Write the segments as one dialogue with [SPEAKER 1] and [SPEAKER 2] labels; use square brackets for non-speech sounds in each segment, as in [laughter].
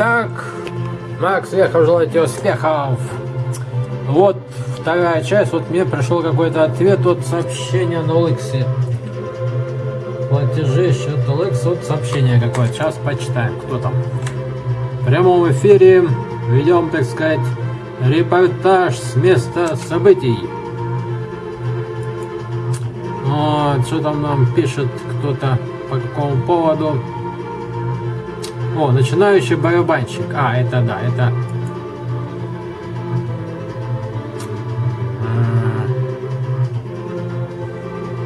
[SPEAKER 1] Итак, Макс, хочу желать тебе успехов. Вот вторая часть, вот мне пришел какой-то ответ от сообщения на Олексе. Платежи, счет Олекс, вот сообщение какое-то. Сейчас почитаем, кто там. В прямом эфире ведем, так сказать, репортаж с места событий. Вот, что там нам пишет кто-то по какому поводу. О, начинающий барабанщик. А, это да, это...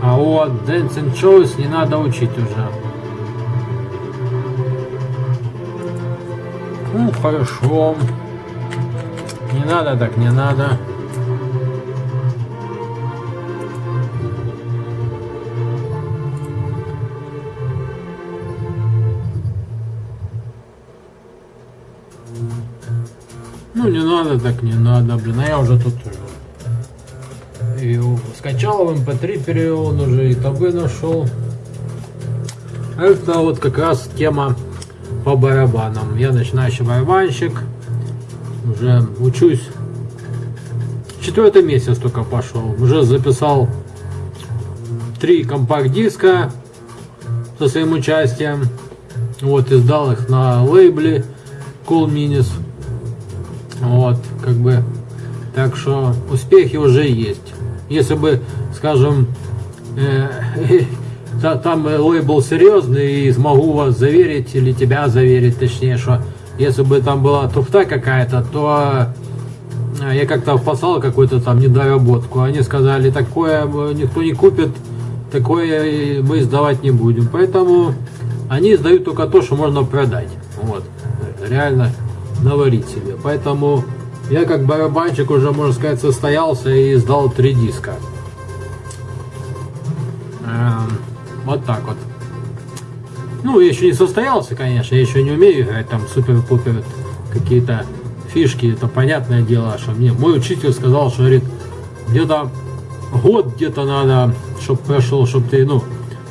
[SPEAKER 1] А вот Dancing Shows не надо учить уже. Ну, хорошо. Не надо, так не надо. Ну, не надо, так не надо, блин, а я уже тут уже и скачал в mp3 эм перевел, он уже и табы нашел. Это вот как раз тема по барабанам. Я начинающий барабанщик, уже учусь. Четвертый месяц только пошел. Уже записал три компакт-диска со своим участием. Вот, издал их на лейбле Cool Minis. Вот, как бы, так что успехи уже есть. Если бы, скажем, э, [laughs] э, там лейбл серьезный и смогу вас заверить, или тебя заверить, точнее, что если бы там была туфта какая-то, то э, я как-то впасал какую-то там недоработку. Они сказали, такое никто не купит, такое мы издавать не будем. Поэтому они издают только то, что можно продать. Вот, реально наварить себе. Поэтому я как барабанщик уже, можно сказать, состоялся и издал три диска. Эм, вот так вот. Ну, я еще не состоялся, конечно, я еще не умею играть там супер-пупер какие-то фишки, это понятное дело, что мне мой учитель сказал, что говорит, где-то год где-то надо, чтобы прошел, чтобы ты, ну,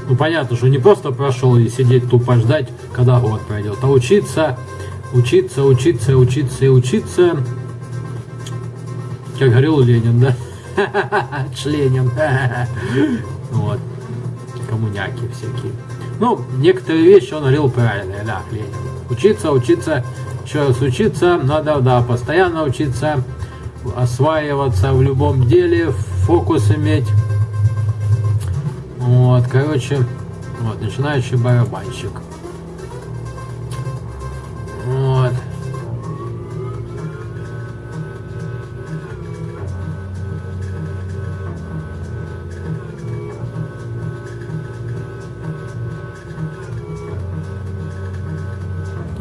[SPEAKER 1] ну понятно, что не просто прошел и сидеть тупо ждать, когда год пройдет, а учиться учиться, учиться, учиться и учиться. Как говорил Ленин, да? [laughs] Членин. [laughs] Вот. Коммуняки всякие. Ну, некоторые вещи он говорил правильные, да, Ленин. Учиться, учиться, еще раз учиться, надо, да, постоянно учиться, осваиваться в любом деле, фокус иметь. Вот, короче, вот, начинающий барабанщик.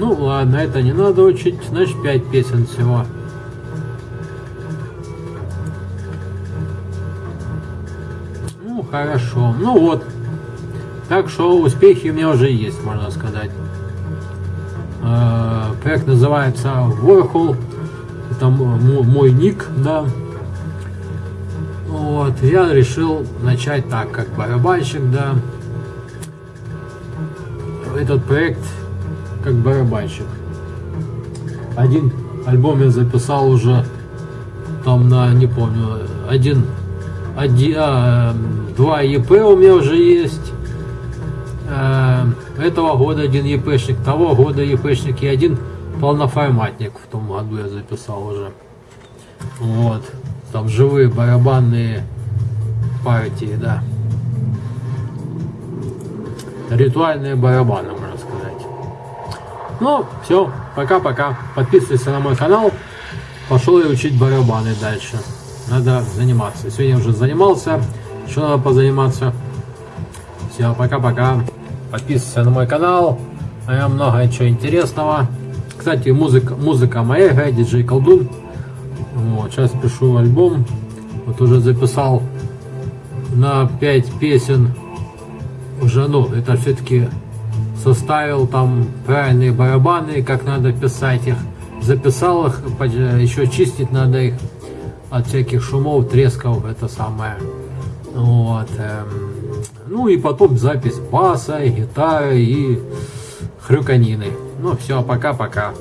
[SPEAKER 1] Ну ладно, это не надо учить, значит 5 песен всего. Ну хорошо, ну вот. Так что успехи у меня уже есть, можно сказать. Э, проект называется Warhol. Это мой ник, да. Вот, я решил начать так, как барабанщик, да. Этот проект как барабанщик. Один альбом я записал уже там на, не помню, один, один а, два ЕП у меня уже есть. А, этого года один ЕПшник, того года ЕПшник и один полноформатник в том году я записал уже. Вот. Там живые барабанные партии, да. Ритуальные барабаны. Ну, все, пока-пока. Подписывайся на мой канал. Пошел я учить барабаны дальше. Надо заниматься. Сегодня уже занимался. Еще надо позаниматься. Все, пока-пока подписывайся на мой канал, а много чего интересного. Кстати, музыка, музыка моя диджей Колдун. Вот, сейчас пишу альбом, вот уже записал на 5 песен, уже, ну, это все-таки составил там правильные барабаны, как надо писать их, записал их, еще чистить надо их от всяких шумов, тресков, это самое. Вот. Эм, ну и потом запись баса, гитары и хрюканины. Ну все, пока-пока.